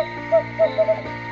ハハハ